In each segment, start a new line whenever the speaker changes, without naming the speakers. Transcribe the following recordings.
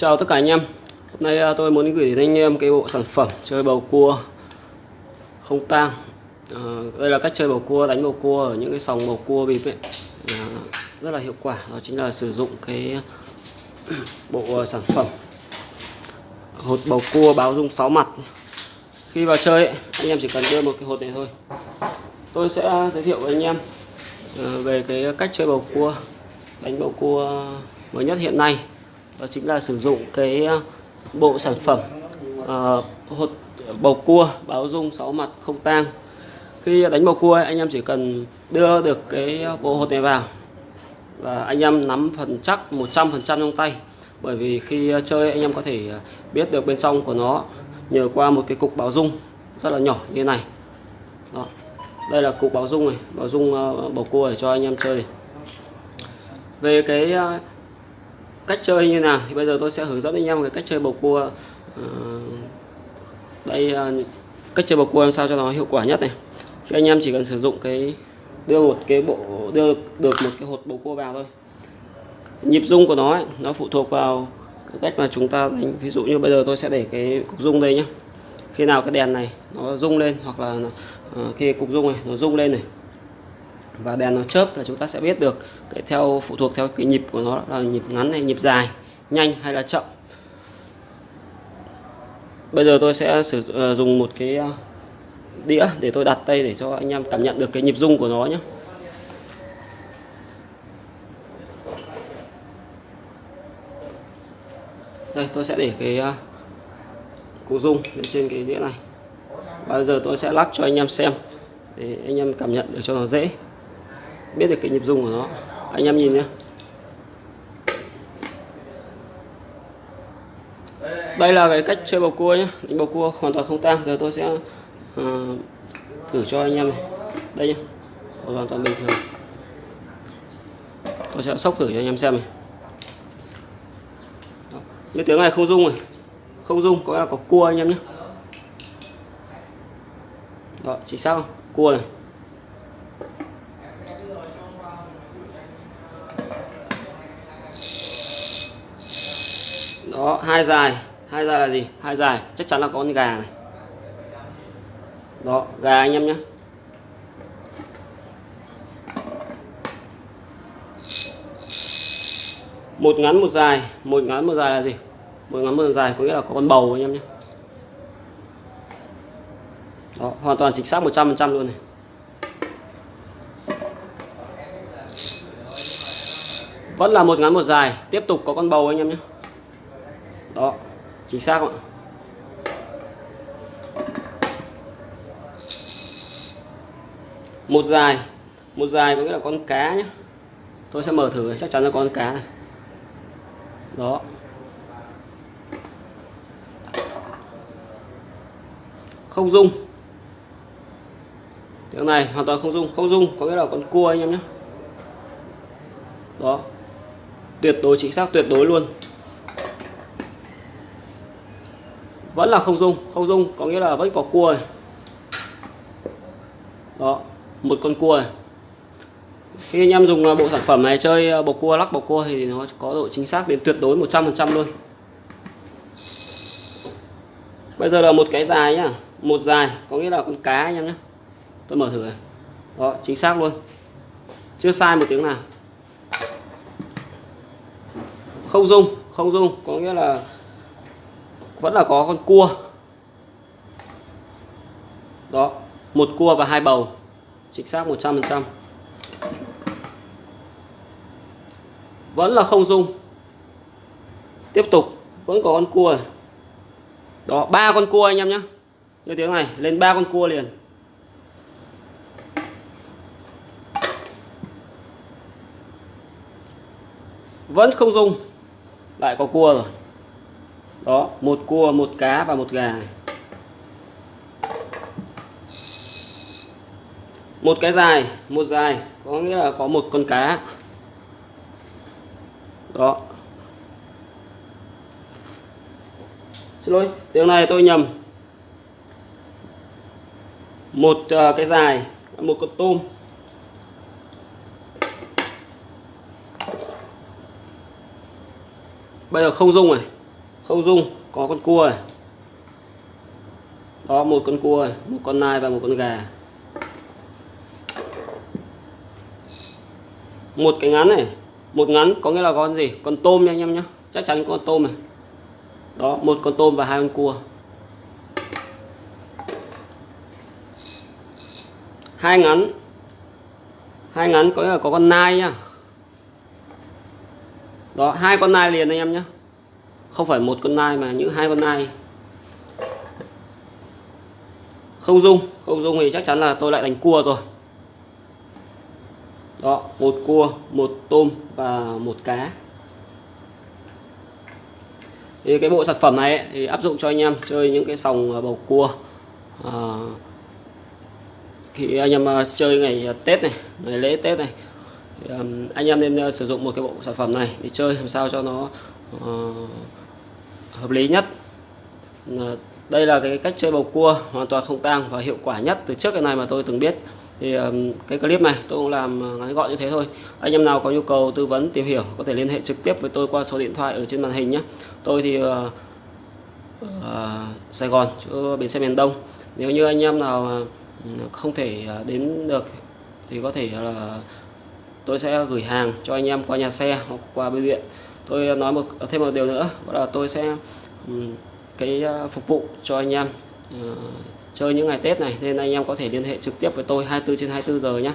Chào tất cả anh em. Hôm nay à, tôi muốn gửi đến anh em cái bộ sản phẩm chơi bầu cua không tang. À, Đây là cách chơi bầu cua, đánh bầu cua ở những cái sòng bầu cua bịp ấy. À, Rất là hiệu quả, đó chính là sử dụng cái bộ à, sản phẩm Hột bầu cua báo dung 6 mặt. Khi vào chơi ấy, anh em chỉ cần đưa một cái hột này thôi. Tôi sẽ giới thiệu với anh em à, về cái cách chơi bầu cua Đánh bầu cua mới nhất hiện nay đó chính là sử dụng cái ờ, bộ sản phẩm uh, hột bầu cua báo dung 6 mặt không tang. Khi đánh bầu cua anh em chỉ cần đưa được cái bộ hột này vào và anh em nắm phần chắc 100% trong tay. Bởi vì khi ờ, chơi anh em có thể biết được bên trong của nó nhờ qua một cái cục báo dung rất là nhỏ như thế này. Đó đây là cục báo dung này báo dung bầu cua để cho anh em chơi. Về cái cách chơi như nào? Thì bây giờ tôi sẽ hướng dẫn anh em cái cách chơi bầu cua. Uh, đây uh, cách chơi bầu cua làm sao cho nó hiệu quả nhất này. Khi anh em chỉ cần sử dụng cái đưa một cái bộ đưa được một cái hột bầu cua vào thôi. Nhịp rung của nó ấy, nó phụ thuộc vào cái cách mà chúng ta đánh. Ví dụ như bây giờ tôi sẽ để cái cục rung đây nhé khi nào cái đèn này nó rung lên hoặc là uh, khi cục rung này nó rung lên này và đèn nó chớp là chúng ta sẽ biết được cái theo phụ thuộc theo cái nhịp của nó là nhịp ngắn hay nhịp dài, nhanh hay là chậm. Bây giờ tôi sẽ sử dụng dùng một cái ờ, đĩa để tôi đặt tay để cho anh em cảm nhận được cái nhịp rung của nó nhé. Đây, tôi sẽ để cái ờ, cụ rung lên trên cái đĩa này. Bây giờ tôi sẽ lắc cho anh em xem để anh em cảm nhận được cho nó dễ biết được cái nhịp rung của nó. Anh em nhìn nhé đây là cái cách chơi bầu cua nhé đánh bầu cua hoàn toàn không tang. Giờ tôi sẽ uh, thử cho anh em này. đây nhé hoàn toàn bình thường. Tôi sẽ sóc thử cho anh em xem này. Như tiếng này không rung rồi không rung có là có cua anh em nhé đó chỉ sao? Cua này. Đó, hai dài. Hai dài là gì? Hai dài. Chắc chắn là có con gà này. Đó, gà anh em nhé. Một ngắn, một dài. Một ngắn, một dài là gì? Một ngắn, một dài có nghĩa là có con bầu anh em nhé. Đó, hoàn toàn chính xác 100% luôn này. Vẫn là một ngắn, một dài. Tiếp tục có con bầu anh em nhé đó, chính xác ạ. Một dài một dài có nghĩa là con cá nhé tôi sẽ mở thử, chắc chắn là con cá này. Đó. Không dung tiếng này hoàn toàn không dung không dung có nghĩa là con cua anh em nhé đó. Tuyệt đối, chính xác tuyệt đối luôn. Vẫn là không dung. Không dung có nghĩa là vẫn có cua này. đó, một con cua này. khi anh em dùng à, bộ sản phẩm này chơi à, bầu cua, lắc bầu cua thì nó có độ chính xác đến tuyệt đối 100% luôn. Bây giờ là một cái dài nhá. Một dài, có nghĩa là con cá anh em nhé tôi mở thử này. Đó, chính xác luôn. Chưa sai một tiếng nào. Không dung không dung, có nghĩa là vẫn là có con cua. Đó, một cua và hai bầu. Chính xác 100% vẫn là không dung. Tiếp tục, vẫn có con cua này. đó, ba con cua anh em nhé. Như tiếng này, lên ba con cua liền. Vẫn không dung. Lại có cua rồi đó một cua một cá và một gà. Một cái dài một dài có nghĩa là có một con cá. Đó. Xin lỗi tiếng này tôi nhầm. Một uh, cái dài một con tôm. Bây giờ không dung rồi không dung có con cua này. Đó một con cua này, một con nai và một con gà. Một cái ngắn này một ngắn có nghĩa là con gì? Con tôm nha anh em nhé chắc chắn con tôm này. Đó một con tôm và hai con cua. Hai ngắn. Hai ngắn có nghĩa là có con nai nhá đó hai con nai liền anh em nhé không phải một con nai mà những hai con nai. Không dung không dung thì chắc chắn là tôi lại đánh cua rồi. Đó một cua một tôm và một cá. Thì cái bộ sản phẩm này ấy, thì áp dụng cho anh em chơi những cái sòng à, bầu cua à, khi anh em à, chơi ngày à, Tết này ngày lễ Tết này. Thì, um, anh em nên uh, sử dụng một cái bộ sản phẩm này để chơi làm sao cho nó uh, hợp lý nhất. Ờ, đây là cái cách chơi bầu cua, hoàn toàn không tang và hiệu quả nhất từ trước cái này mà tôi từng biết. Thì cái clip này tôi cũng làm ờ, ngắn gọn như thế thôi. Anh em nào có nhu cầu tư vấn, tìm hiểu có thể liên hệ trực tiếp với tôi qua số điện thoại ở trên màn hình nhé. Tôi thì ở Sài Gòn, chỗ bến xe miền Đông. Nếu như anh em nào ừ, không thể đến được thì có thể là tôi sẽ gửi hàng cho anh em qua nhà xe hoặc qua bưu điện tôi nói một thêm một điều nữa đó là tôi sẽ ừ, cái à, phục vụ cho anh em uh, chơi những ngày Tết này. Nên anh em có thể liên hệ trực tiếp với tôi 24 trên 24 giờ nhé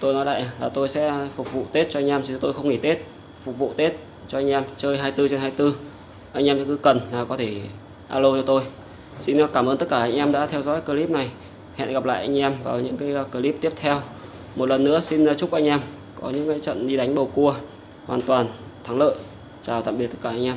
tôi nói lại là tôi sẽ phục vụ Tết cho anh em chứ tôi không nghỉ Tết. Phục vụ Tết cho anh em chơi 24 trên 24 anh em cứ cần là có thể alo cho tôi. Xin cảm ơn tất cả anh em đã theo dõi clip này. Hẹn gặp lại anh em vào những cái à, clip tiếp theo. Một lần nữa xin chúc anh em có những cái trận đi đánh bầu cua hoàn toàn thắng lợi. Chào tạm biệt tất cả anh em.